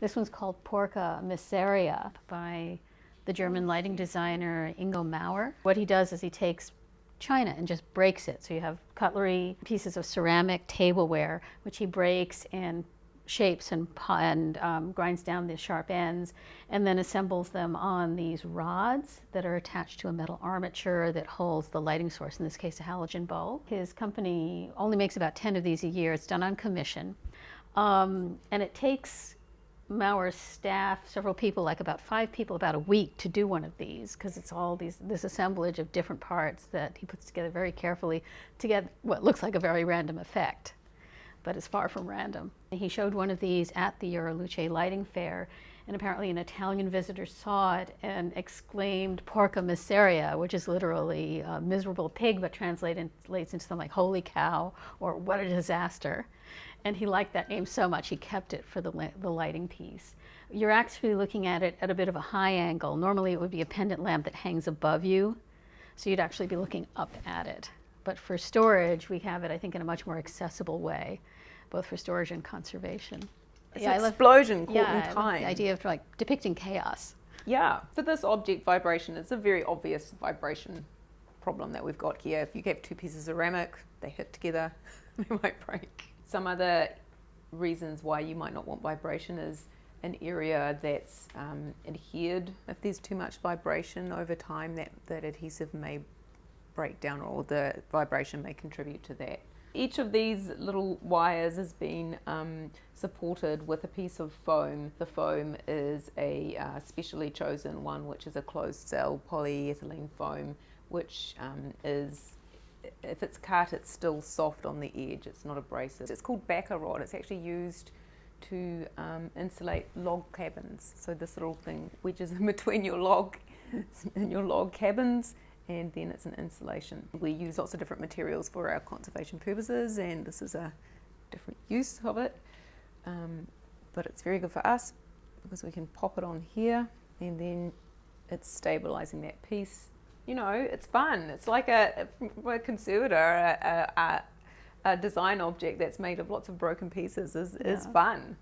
This one's called Porca Miseria by the German lighting designer Ingo Maurer. What he does is he takes china and just breaks it. So you have cutlery, pieces of ceramic, tableware, which he breaks and shapes and, and um, grinds down the sharp ends and then assembles them on these rods that are attached to a metal armature that holds the lighting source, in this case a halogen bulb. His company only makes about 10 of these a year. It's done on commission. Um, and it takes Maurer's staff, several people, like about five people, about a week to do one of these because it's all these this assemblage of different parts that he puts together very carefully to get what looks like a very random effect, but is far from random. He showed one of these at the Euroluce lighting fair, and apparently an Italian visitor saw it and exclaimed "Porca miseria," which is literally a miserable pig, but translates into something like "holy cow" or "what a disaster." and he liked that name so much he kept it for the, the lighting piece. You're actually looking at it at a bit of a high angle. Normally it would be a pendant lamp that hangs above you, so you'd actually be looking up at it. But for storage, we have it, I think, in a much more accessible way, both for storage and conservation. It's yeah, an explosion love, caught yeah, in time. The idea of like depicting chaos. Yeah, for this object vibration, it's a very obvious vibration problem that we've got here. If you have two pieces of ceramic, they hit together, they might break. Some other reasons why you might not want vibration is an area that's um, adhered. If there's too much vibration over time, that, that adhesive may break down or the vibration may contribute to that. Each of these little wires has been um, supported with a piece of foam. The foam is a uh, specially chosen one, which is a closed cell polyethylene foam, which um, is if it's cut, it's still soft on the edge. It's not abrasive. It's called backer rod. It's actually used to um, insulate log cabins. So this little thing wedges in between your log in your log cabins and then it's an insulation. We use lots of different materials for our conservation purposes and this is a different use of it. Um, but it's very good for us because we can pop it on here and then it's stabilizing that piece you know, it's fun. It's like a, a conservator, a, a, a, design object that's made of lots of broken pieces is, yeah. is fun.